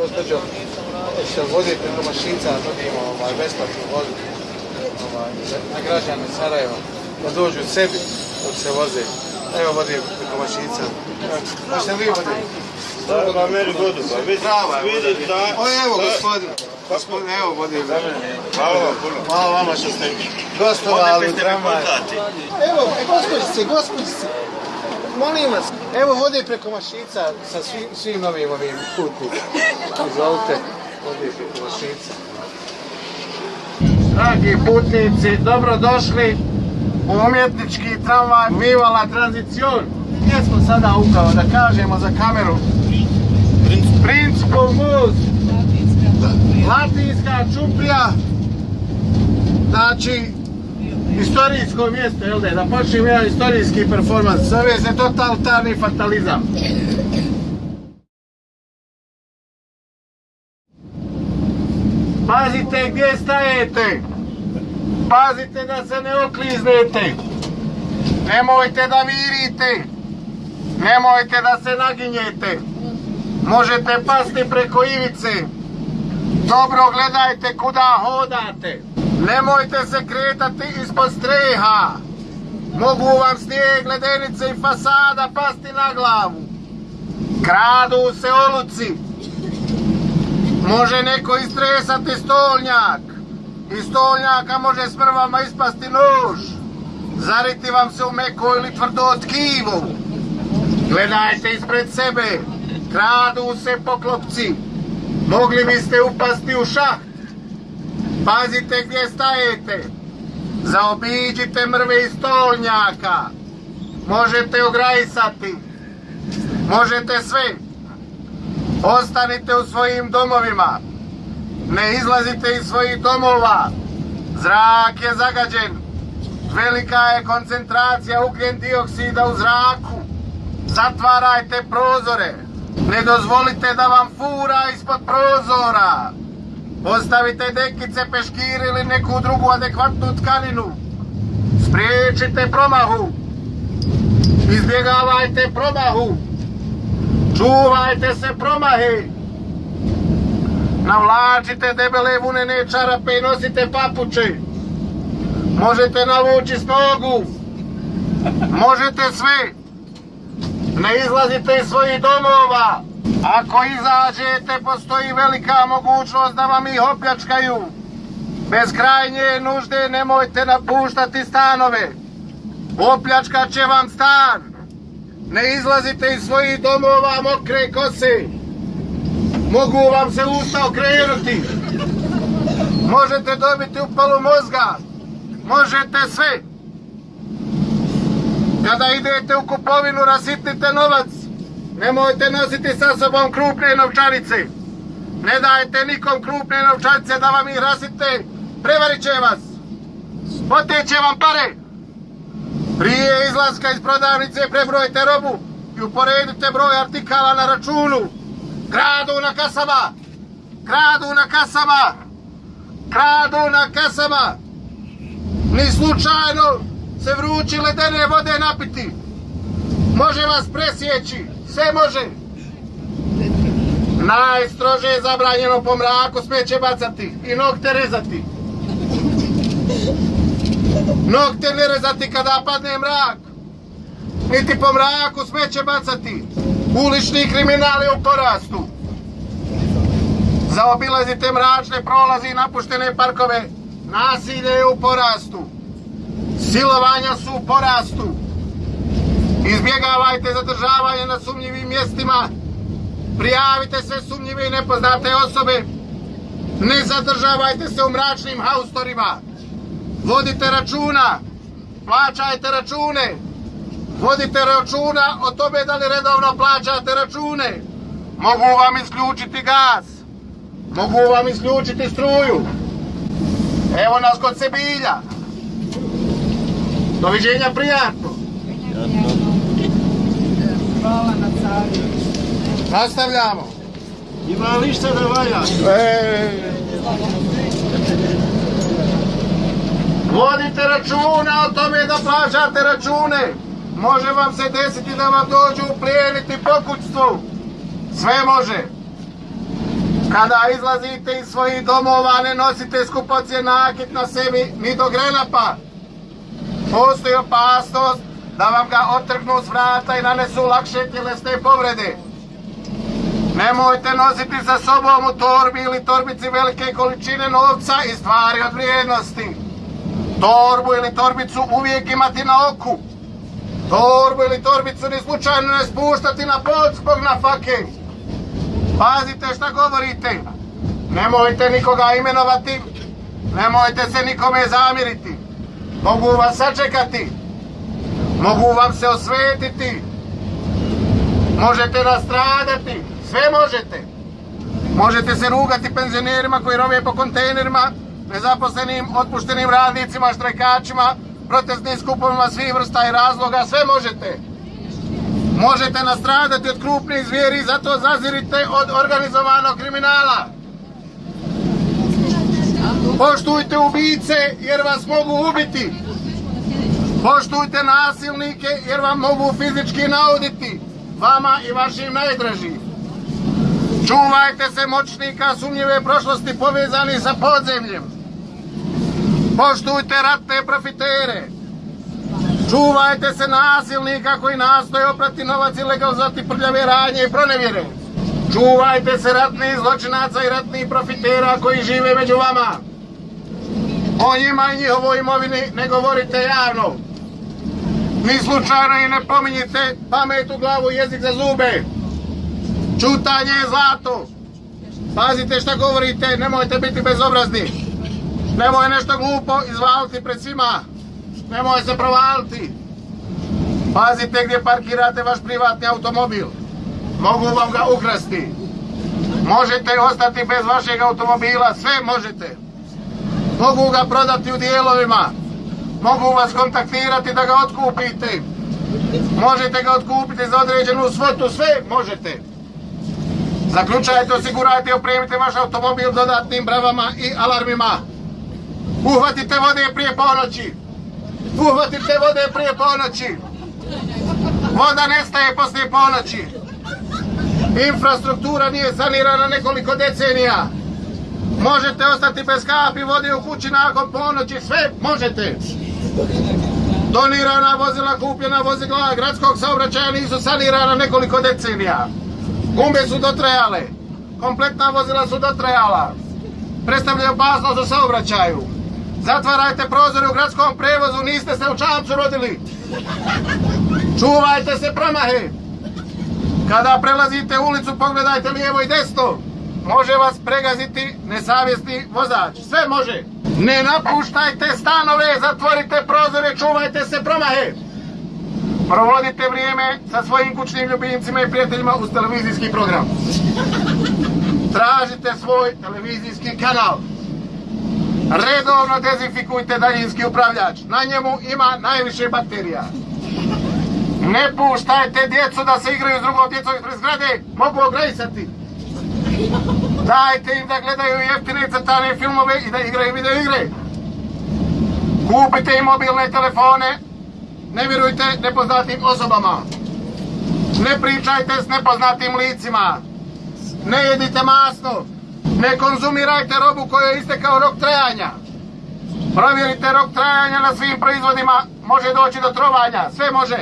gospođo, se vodi preko mašica, nudimo ovaj, besplatnu vodu ovaj, na građane Sarajeva, da dođu sebi dok se voze. Evo vodi preko mašica. Možete li vi voditi? Treba meni vodu, pa vidi, vidi da... O, evo gospodin. Gospodin, evo vodi. Hvala vam puno. Hvala vama što ste gostovali u tramvaju. Evo, gospođice, gospođice, molim vas, evo vode preko mašica sa svim, svim novim ovim putnicima. Izvolite, vode preko mašica. Dragi putnici, dobrodošli u umjetnički tramvaj Vivala Tranzicion. Gdje smo sada upravo da kažemo za kameru? Principal most. Latinska čuprija. Znači, historijsko mjesto, jel da? Da počnem jedan historijski performans. Zove se totalitarni fatalizam. Pazite gdje stajete. Pazite da se ne okliznete. Nemojte da virite. Nemojte da se naginjete. Možete pasti preko ivice. Dobro gledajte kuda hodate. Nemojte se kretati ispod streha. Mogu vam snijeg, ledenice i fasada pasti na glavu. Kradu se oluci. Može neko istresati stolnjak. Iz stolnjaka može s mrvama ispasti nož. Zariti vam se u meko ili tvrdo tkivo. Gledajte ispred sebe. Kradu se poklopci. Mogli biste upasti u šaht. Pazite gdje stajete. Zaobiđite mrve iz stolnjaka. Možete ograjsati. Možete sve. Ostanite u svojim domovima. Ne izlazite iz svojih domova. Zrak je zagađen. Velika je koncentracija ugljen dioksida u zraku. Zatvarajte prozore. Ne dozvolite da vam fura ispod prozora. Postavite dekice, peškir ili neku drugu adekvatnu tkaninu. Spriječite promahu. Izbjegavajte promahu. Čuvajte se promahe. Navlačite debele vunene čarape i nosite papuče. Možete navući nogu. Možete sve. Ne izlazite iz svojih domova. Ako izađete, postoji velika mogućnost da vam ih opljačkaju. Bez krajnje nužde nemojte napuštati stanove. Opljačkat će vam stan. Ne izlazite iz svojih domova mokre kose. Mogu vam se usta okrenuti. Možete dobiti upalu mozga. Možete sve. Kada idete u kupovinu rasitnite novac. Nemojte nositi sa sobom krupne novčanice. Ne dajte nikom krupne novčanice da vam ih rasite. Prevarit će vas. Oteće vam pare. Prije izlaska iz prodavnice prebrojite robu i uporedite broj artikala na računu. Kradu na kasama. Kradu na kasama. Kradu na kasama. Ni slučajno se vrući ledene vode napiti. Može vas presjeći. Sve može. Najstrože je zabranjeno po mraku smeće bacati i nokte rezati. Nokte ne rezati kada padne mrak. Niti po mraku smeće bacati. Ulični kriminal je u porastu. Zaobilazite mračne prolazi i napuštene parkove. Nasilje je u porastu. Silovanja su u porastu. Izbjegavajte zadržavanje na sumnjivim mjestima. Prijavite sve sumnjive i nepoznate osobe. Ne zadržavajte se u mračnim haustorima. Vodite računa. Plaćajte račune. Vodite računa o tome da li redovno plaćate račune. Mogu vam isključiti gaz. Mogu vam isključiti struju. Evo nas kod Sebilja. Doviđenja prijatno. Hvala na caru. Nastavljamo. Ima li šta da valja? E, Vodite računa o tome da plaćate račune. Može vam se desiti da vam dođu uplijeniti pokućstvu. Sve može. Kada izlazite iz svojih domova ne nosite skupocje nakit na sebi ni do grenapa. Postoji opasnost da vam ga otrgnu s vrata i nanesu lakše tjelesne povrede. Nemojte nositi sa sobom u torbi ili torbici velike količine novca i stvari od vrijednosti. Torbu ili torbicu uvijek imati na oku. Torbu ili torbicu ni slučajno ne spuštati na pod zbog nafake. Pazite šta govorite. Nemojte nikoga imenovati. Nemojte se nikome zamiriti. Mogu vas sačekati. Mogu vam se osvetiti. Možete nastradati. Sve možete. Možete se rugati penzionerima koji rove po kontejnerima, nezaposlenim, otpuštenim radnicima, štrajkačima, protestnim skupovima svih vrsta i razloga. Sve možete. Možete nastradati od krupnih zvijeri, zato zazirite od organizovanog kriminala. Poštujte ubice jer vas mogu ubiti. Poštujte nasilnike jer vam mogu fizički nauditi. Vama i vašim najdražim. Čuvajte se moćnika sumnjive prošlosti povezani sa podzemljem. Poštujte ratne profitere. Čuvajte se nasilnika koji nastoje oprati novac i legalizati prljave radnje i pronevjere. Čuvajte se ratnih zločinaca i ratnih profitera koji žive među vama. O njima i njihovoj imovini ne govorite javno. Ni slučajno i ne pominjite pamet u glavu i jezik za zube. Čutanje je zlato. Pazite šta govorite, nemojte biti bezobrazni. Nemoj nešto glupo izvaliti pred svima. Nemoj se provaliti. Pazite gdje parkirate vaš privatni automobil. Mogu vam ga ukrasti. Možete ostati bez vašeg automobila, sve možete. Mogu ga prodati u dijelovima. Mogu vas kontaktirati da ga otkupite. Možete ga otkupiti za određenu svotu, sve možete. Zaključajte, osigurajte i opremite vaš automobil dodatnim bravama i alarmima. Uhvatite vode prije ponoći. Uhvatite vode prije ponoći. Voda nestaje poslije ponoći. Infrastruktura nije sanirana nekoliko decenija. Možete ostati bez kapi vode u kući nakon ponoći, sve možete. Donirana vozila, kupljena vozila gradskog saobraćaja nisu sanirana nekoliko decenija. Gumbe su dotrajale, kompletna vozila su dotrajala. Predstavljaju opasnost u saobraćaju. Zatvarajte prozore u gradskom prevozu, niste se u čamcu rodili. Čuvajte se promahe. Kada prelazite ulicu, pogledajte lijevo i desno. Može vas pregaziti nesavjesni vozač. Sve može. Ne napuštajte stanove, zatvorite prozore, čuvajte se promahe. Provodite vrijeme sa svojim kućnim ljubimcima i prijateljima uz televizijski program. Tražite svoj televizijski kanal. Redovno dezinfikujte daljinski upravljač. Na njemu ima najviše bakterija. Ne puštajte djecu da se igraju s drugom djecom ispred zgrade. Mogu ogrejsati. Dajte im da gledaju jeftine crtane filmove i da igraju video igre. Kupite im mobilne telefone. Ne vjerujte nepoznatim osobama. Ne pričajte s nepoznatim licima. Ne jedite masno. Ne konzumirajte robu kojoj je istekao rok trajanja. Provjerite rok trajanja na svim proizvodima. Može doći do trovanja. Sve može.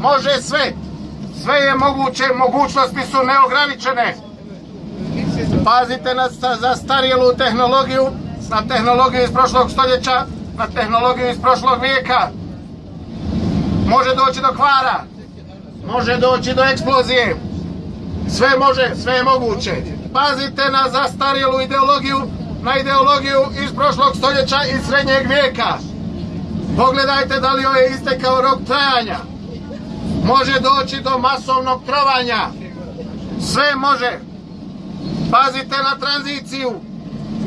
Može sve. Sve je moguće. Mogućnosti su neograničene. Pazite na zastarjelu tehnologiju. Na tehnologiju iz prošlog stoljeća. Na tehnologiju iz prošlog vijeka. Može doći do kvara. Može doći do eksplozije. Sve može, sve je moguće. Pazite na zastarjelu ideologiju, na ideologiju iz prošlog stoljeća i srednjeg vijeka. Pogledajte da li joj je istekao rok trajanja. Može doći do masovnog trovanja. Sve može. Pazite na tranziciju.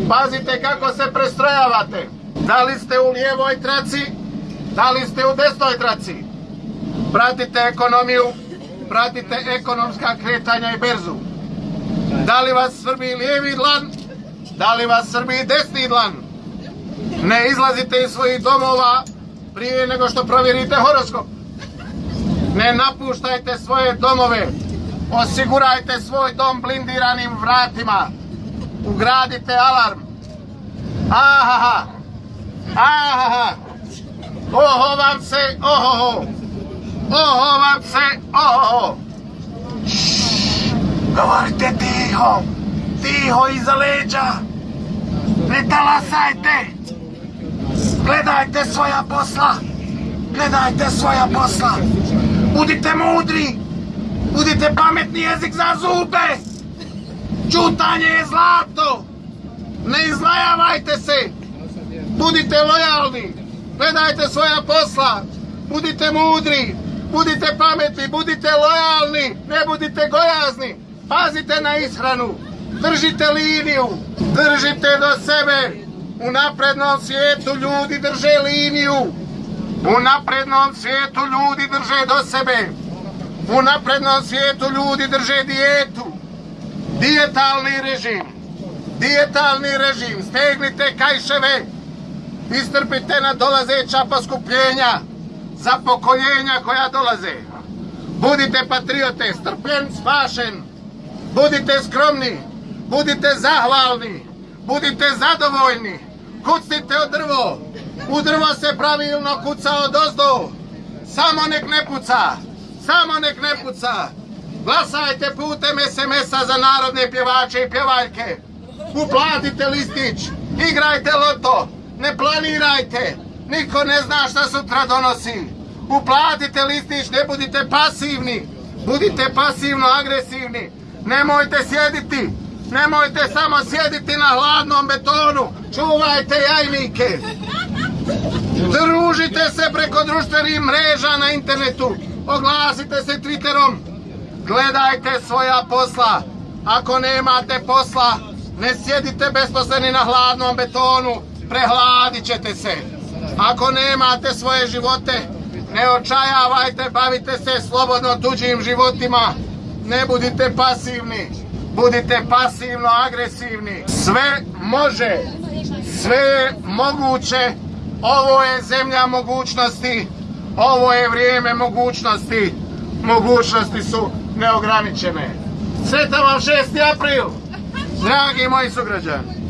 Pazite kako se prestrojavate. Da li ste u lijevoj traci, da li ste u desnoj traci. Pratite ekonomiju, pratite ekonomska kretanja i berzu. Da li vas srbi lijevi dlan, da li vas srbi desni dlan. Ne izlazite iz svojih domova prije nego što provjerite horoskop. Ne napuštajte svoje domove. Osigurajte svoj dom blindiranim vratima. ugradite alarm. Ahaha. Ahaha. Oho vam se, oho. Oho vam oho. Govorite tiho. Tiho iza leđa. Ne talasajte. Gledajte svoja posla. Gledajte svoja posla. Budite mudri. Budite pametni jezik za zube. Čutanje je zlato. Ne izlajavajte se. Budite lojalni. Gledajte svoja posla. Budite mudri. Budite pametni. Budite lojalni. Ne budite gojazni. Pazite na ishranu. Držite liniju. Držite do sebe. U naprednom svijetu ljudi drže liniju. U naprednom svijetu ljudi drže do sebe. U naprednom svijetu ljudi drže dijetu. Dijetalni režim. Dijetalni režim. Stegnite kajševe. Istrpite na dolazeća poskupljenja. Za pokoljenja koja dolaze. Budite patriote, strpljen, spašen. Budite skromni. Budite zahvalni. Budite zadovoljni. Kucnite od drvo. U drvo se pravilno kuca od ozdo. Samo nek ne puca. Samo nek ne puca. Glasajte putem SMS-a za narodne pjevače i pjevaljke. Uplatite listić. Igrajte loto. Ne planirajte. Niko ne zna šta sutra donosi. Uplatite listić, ne budite pasivni. Budite pasivno agresivni. Nemojte sjediti. Nemojte samo sjediti na hladnom betonu. Čuvajte jajnike. Družite se preko društvenih mreža na internetu. Oglasite se Twitterom. Gledajte svoja posla. Ako nemate posla, ne sjedite besposleni na hladnom betonu. Prehladit ćete se. Ako nemate svoje živote, ne očajavajte, bavite se slobodno tuđim životima. Ne budite pasivni. Budite pasivno agresivni. Sve može. Sve je moguće. Ovo je zemlja mogućnosti. Ovo je vrijeme mogućnosti. Mogućnosti su neograničene. Sretan vam 6. april, dragi moji sugrađani.